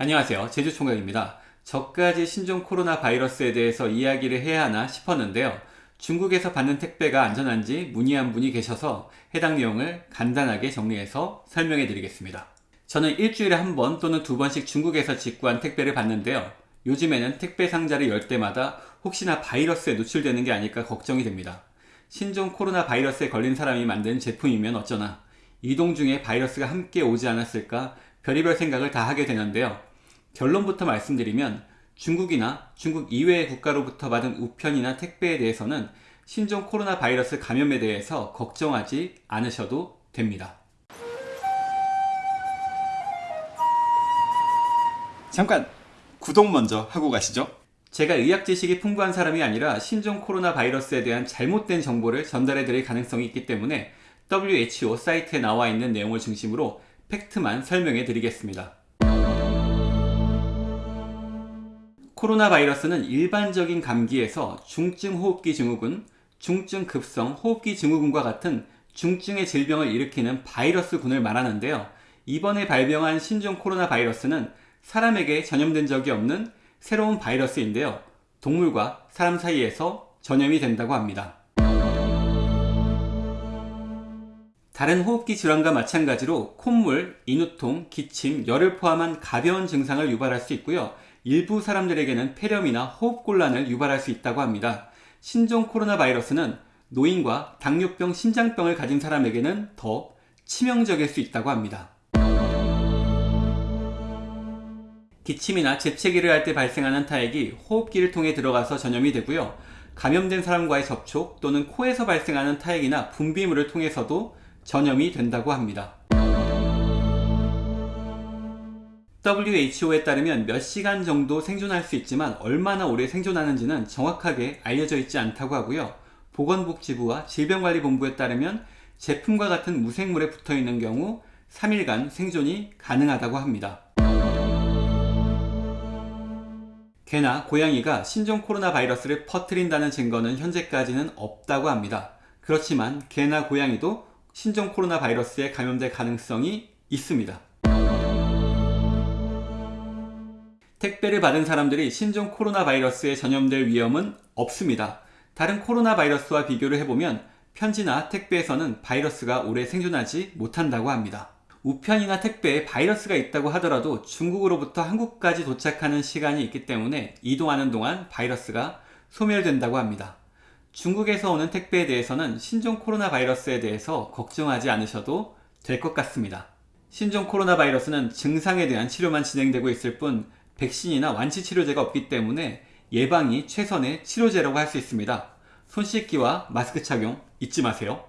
안녕하세요. 제주총각입니다. 저까지 신종 코로나 바이러스에 대해서 이야기를 해야 하나 싶었는데요. 중국에서 받는 택배가 안전한지 문의한 분이 계셔서 해당 내용을 간단하게 정리해서 설명해 드리겠습니다. 저는 일주일에 한 번 또는 두 번씩 중국에서 직구한 택배를 받는데요. 요즘에는 택배 상자를 열 때마다 혹시나 바이러스에 노출되는 게 아닐까 걱정이 됩니다. 신종 코로나 바이러스에 걸린 사람이 만든 제품이면 어쩌나. 이동 중에 바이러스가 함께 오지 않았을까 별의별 생각을 다 하게 되는데요 결론부터 말씀드리면 중국이나 중국 이외의 국가로부터 받은 우편이나 택배에 대해서는 신종 코로나 바이러스 감염에 대해서 걱정하지 않으셔도 됩니다. 잠깐 구독 먼저 하고 가시죠. 제가 의학 지식이 풍부한 사람이 아니라 신종 코로나 바이러스에 대한 잘못된 정보를 전달해 드릴 가능성이 있기 때문에 WHO 사이트에 나와 있는 내용을 중심으로 팩트만 설명해 드리겠습니다. 코로나 바이러스는 일반적인 감기에서 중증 호흡기 증후군, 중증 급성 호흡기 증후군과 같은 중증의 질병을 일으키는 바이러스군을 말하는데요. 이번에 발병한 신종 코로나 바이러스는 사람에게 전염된 적이 없는 새로운 바이러스인데요. 동물과 사람 사이에서 전염이 된다고 합니다. 다른 호흡기 질환과 마찬가지로 콧물, 인후통, 기침, 열을 포함한 가벼운 증상을 유발할 수 있고요. 일부 사람들에게는 폐렴이나 호흡곤란을 유발할 수 있다고 합니다. 신종 코로나 바이러스는 노인과 당뇨병, 심장병을 가진 사람에게는 더 치명적일 수 있다고 합니다. 기침이나 재채기를 할 때 발생하는 타액이 호흡기를 통해 들어가서 전염이 되고요. 감염된 사람과의 접촉 또는 코에서 발생하는 타액이나 분비물을 통해서도 전염이 된다고 합니다. WHO에 따르면 몇 시간 정도 생존할 수 있지만 얼마나 오래 생존하는지는 정확하게 알려져 있지 않다고 하고요. 보건복지부와 질병관리본부에 따르면 제품과 같은 무생물에 붙어 있는 경우 3일간 생존이 가능하다고 합니다. 개나 고양이가 신종 코로나 바이러스를 퍼뜨린다는 증거는 현재까지는 없다고 합니다. 그렇지만 개나 고양이도 신종 코로나 바이러스에 감염될 가능성이 있습니다. 택배를 받은 사람들이 신종 코로나 바이러스에 전염될 위험은 없습니다. 다른 코로나 바이러스와 비교를 해보면 편지나 택배에서는 바이러스가 오래 생존하지 못한다고 합니다. 우편이나 택배에 바이러스가 있다고 하더라도 중국으로부터 한국까지 도착하는 시간이 있기 때문에 이동하는 동안 바이러스가 소멸된다고 합니다. 중국에서 오는 택배에 대해서는 신종 코로나 바이러스에 대해서 걱정하지 않으셔도 될 것 같습니다. 신종 코로나 바이러스는 증상에 대한 치료만 진행되고 있을 뿐 백신이나 완치 치료제가 없기 때문에 예방이 최선의 치료제라고 할 수 있습니다. 손 씻기와 마스크 착용 잊지 마세요.